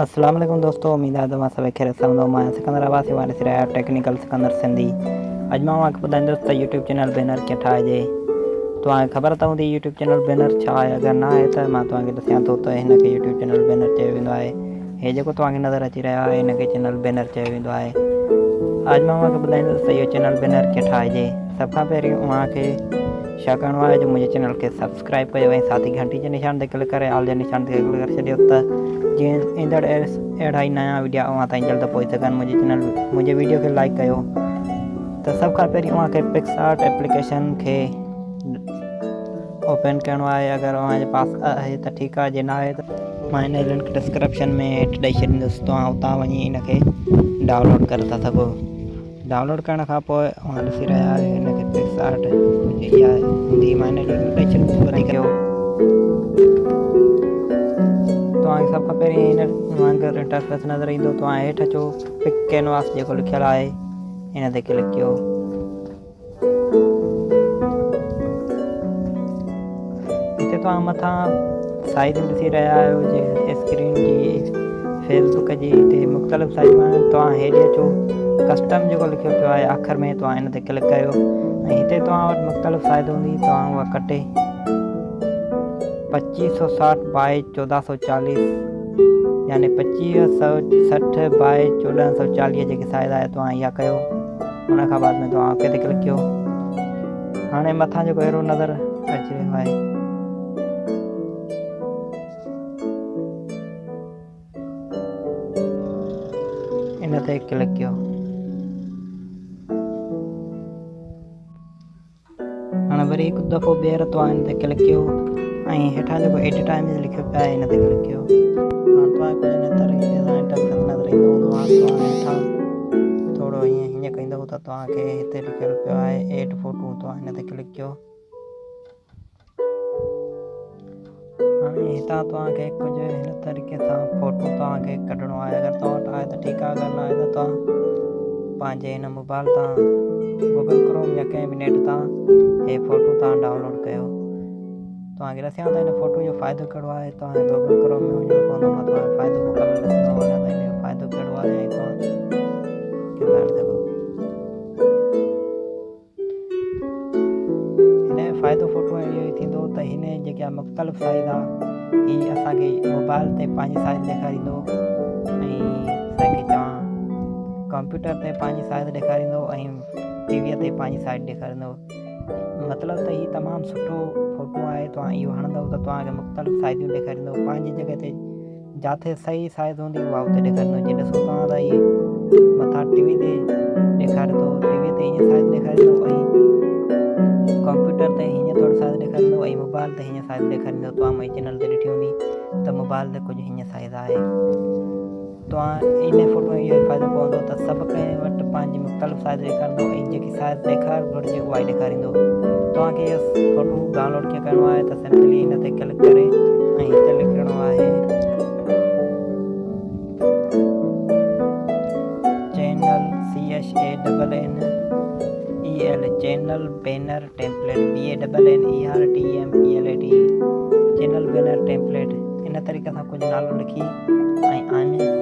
اسلام واليڪم دوستون اميد آهي توهان سڀئي خير سان هوندو مان سڪندر آواز واري سر آهيان ٽيڪنيڪل سڪندر سنڌي. اڄ مان توهان کي ٻڌائيندس ته يوٽيوب چينل بينر ڪيئن ٺاهجي توهان کي خبر ته هوندي يوٽيوب چينل بينر ڇا اگر نه آهي ته مان توهان کي ڏسان ٿو ته هن کي يوٽيوب چينل بينر چيو ويندو هي. جيڪو توهان کي نظر اچي رهيو آهي هن کي چينل بينر چيو ويندو آهي اڄ مان توهان کي ٻڌائيندس ته اهو چينل بينر ڪيئن ٺاهجي سڀ کان پهرين توهان کي ڇا ڪرڻو آهي جو منهنجي چينل کي سبسڪرائيب ڪيو ۽ ساٿ ئي گهنٽي جي نشان تي ڪلڪ ڪري آل جي نشان تي ڪلڪ ڪري ڇڏيو ته جيئن ايندڙ اهڙا ئي نيا وڊيو اوهان تائين جلد پهچي سگهن منهنجي چينل منهنجي وڊيو کي لائيڪ ڪيو ته سڀ کان پهرين توهان کي پڪسئارٽ ايپليڪيشن کي اوپن ڪرڻو آهي اگر توهان جي پاس آهي ته ٺيڪ آهي جي نه آهي ته مان هن لنڪ ڊسڪرپشن ۾ هيٺ ڏيئي ڇڏيندس توهان هتان وڃي هن کي ڊائون لوڊ ڪري ٿا سگهو ڊائون لوڊ ڪرڻ کان پوءِ توهان ڏسي رهيا آهيو هن کي پڪسئارٽ اها هوندي مان هن لنڪ ڏيئي ڇڏيندس وري ڪيو توهان کي سڀ کان پهرين هن وانگر انٽرفيس نظر ايندو توهان هيٺ اچو پڪ ڪينواس جيڪو لکيل آهي هن تي ڪلڪ ڪيو هتي توهان مٿان سائيز ڏسي رهيا آهيو جيئن اسڪرين جي فيس بڪ جي هتي مختلف سائزون آهن توهان هيڏي اچو ڪسٽم جيڪو لکيو پيو آهي آخر ۾ توهان هن تي ڪلڪ ڪيو ۽ هتي توهان وٽ مختلف سائيز هوندي توهان اها ڪٽي پچيس سؤ ساٺ بائي چوده سؤ چاليس يعني پچيهه سؤ سٺ بائي چوڏهن سؤ چاليهه جيڪي سائيز آهي توهان اها ڪيو ان کان بعد ۾ توهان اوڪي تي ڪلڪ ڪيو هاڻي مٿان جيڪو اهڙو نظر اچي رهيو آهي ان تي ڪلڪ ڪيو وري هڪ دفعو ٻيهر توهان هن تي ڪلڪ ڪيو ۽ هيٺان جيڪو ايڊٽ ٽائيم لکيو پيو آهي هن تي ڪلڪ ڪيو ٿورو هيئن هيئن ڪندو ته توهان کي هتي لکيل پيو آهي ايڊ فوٽو توهان هن تي ڪلڪ ڪيو هاڻي هتان توهان کي ڪجهه هن طريقي سان فوٽو توهان کي ڪڍڻو آهي اگر توهان وٽ آهي ته ٺيڪ آهي اگر نه آهي ته توهان پنهنجي هن موبائل تان گوگل ڪروم يا ڪنهن به نيٽ تان هي فوٽو توهان ڊائون لوڊ ڪيو. توهان کي ڏسيان ته هن فوٽو جو فائدو ڪهڙو آهي؟ توهان کي گوگل ڪروم ۾ وڃڻو پوندو مان توهان کي فائدو مڪمل ڏسندو وڃان ته هن جو فائدو ڪهڙو آهي ۽ توهان ڄاڻي سگهو هن جو فائدو فوٽو اهو ئي ٿيندو ته هن جيڪا مختلف سائيز آهي هيءَ اسان کي موبائل تي پنهنجي سائيز ڏيکاريندو ڪمپيوٽر تي پنهنجي سائيز ڏيکاريندو ۽ ٽي ويءَ تي پنهنجي سائيز ڏيکاريندو مطلب ته هيءُ تمام سٺو فوٽو آهي توهان اهو هڻندو ته توهان کي مختلف سائزون ڏيکاريندو پنهنجي جڳهه تي جٿي صحيح سائيز هوندي اها اتي ڏيکاريندو جيئن توهان ته اهي مٿان ٽي وي تي ڏيکاري ٿو ٽي ويءَ تي هيئن سائيز ڏيکاريندو ۽ ڪمپيوٽر تي هيئن ٿورو سائيز ڏيکاريندو ۽ موبائل تي هيئن سائيز ڏيکاريندو توهان منهنجي چينل تي ڏٺي هوندي ته موبائل تي ڪجهه هيئن سائيز آهي توهان ان فوٽو اهو ئي فائدو پوندو ته سڀ ڪنهن وٽ پنهنجي مختلف سائيز ڏيکاريندو ۽ جيڪي سائيز ڏيکارڻ گهرجي اها ئي ڏيکاريندو توهان کي اهو فوٽو ڊائون لوڊ ڪيئن ڪرڻو آهي ته سمپلي هن تي ڪلڪ ڪري ۽ هتي لکڻو آهي channel C H A double N E L channel banner template B A double N E R T M P L A T channel banner template ان طريقي سان ڪجهه نالو لکي ۽ آني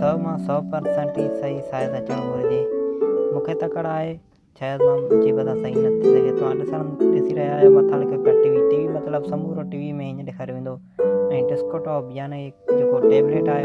سؤ مان سؤ پرسينٽ ئي صحيح سائيز اچڻ گهرجي مون کي تڪڙ آهي شايد منهنجي وجهه صحيح نه ٿي سگهي ڏسي رهيا آهيو مٿان لکيو پيو ٽي وي ٽي وي مطلب سمورو ٽي وي ۾ هيئن ڏيکاريو ويندو ۽ ڊسڪوٽاپ يعني جيڪو ٽيبليٽ آهي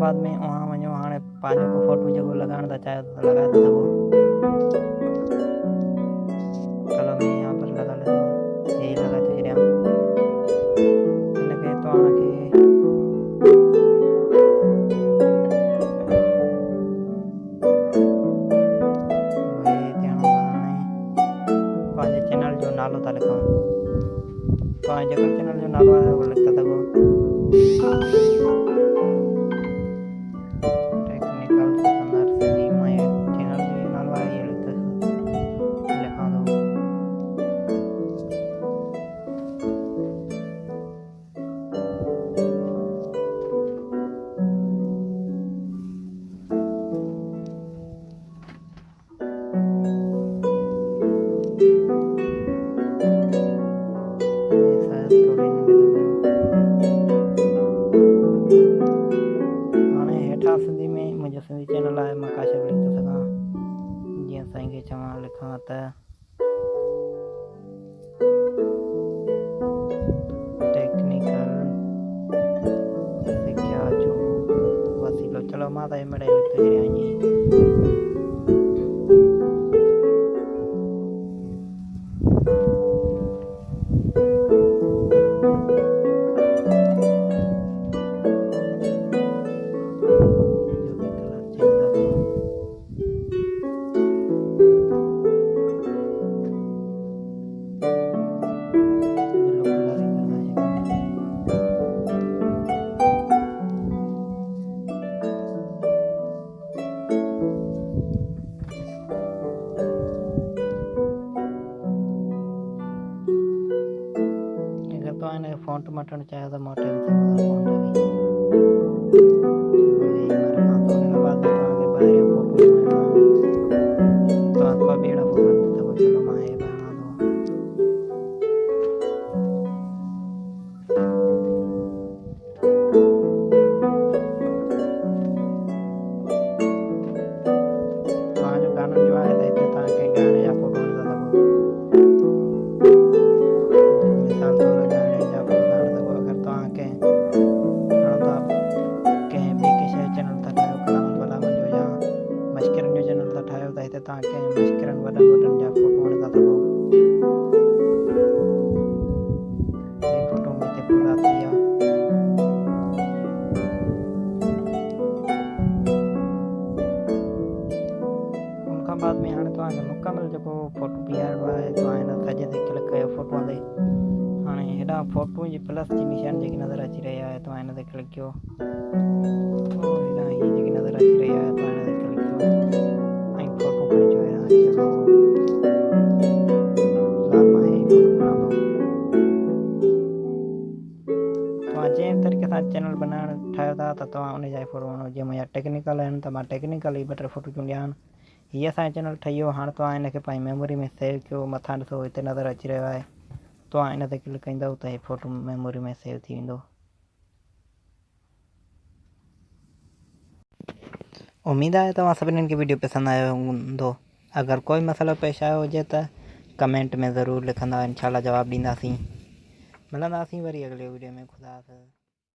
بعد ۾ اها وڃو هاڻي پنهنجو فوٽو جيڪو لڳائڻ ٿا چاهيو ته لڳائي ٿا سگهو توهان جيڪو چينل جو نالو آهي اهو لکي चवां लिखां त टेक्निकल सिख्या जो वसीलो चलो मां त ماؤنٹ مٹن چاہے تو ماؤنٹین جو آیا it. وڏن جا فوٽو وٺي ٿا سگهو هي فوٽو ۾ هتي پورا ٿي ويا ان کان بعد ۾ هاڻي توهان کي مڪمل جيڪو فوٽو بيهارڻو آهي توهان هن سڄي تي ڪلڪ ڪيو فوٽو تي هاڻي هيڏان فوٽو جي پلس جي نشان جيڪي نظر اچي رهي آهي توهان هن تي ڪلڪ ڪيو هيڏان هيءَ جيڪي نظر اچي رهي آهي توهان چينل بنائڻ ٺاهيو ٿا ته توهان ان جا فوٽو وڃو جيئن منهنجا ٽيڪنيڪل آهن ته مان ٽيڪنيڪل ئي ٻه ٽي فوٽو چونڊيا آهن هيءَ اسان جو چينل ٺهي ويو هاڻي توهان هن کي پنهنجي ميموري ۾ سيو ڪيو مٿان ڏسو هتي نظر اچي رهيو آهي توهان ان تي ڪلڪ ڪندؤ ته هيءَ فوٽو ميموري ۾ سيو ٿي ويندو اميد آهي توهان سڀنين کي وڊيو پسند آيو هوندو اگر ڪوئي مسئلو پيش آيو هجي ته ڪمينٽ ۾ ضرور لکندا انشالا جواب ڏينداسين. ملنداسين وري اڳلي وڊيو ۾ خدا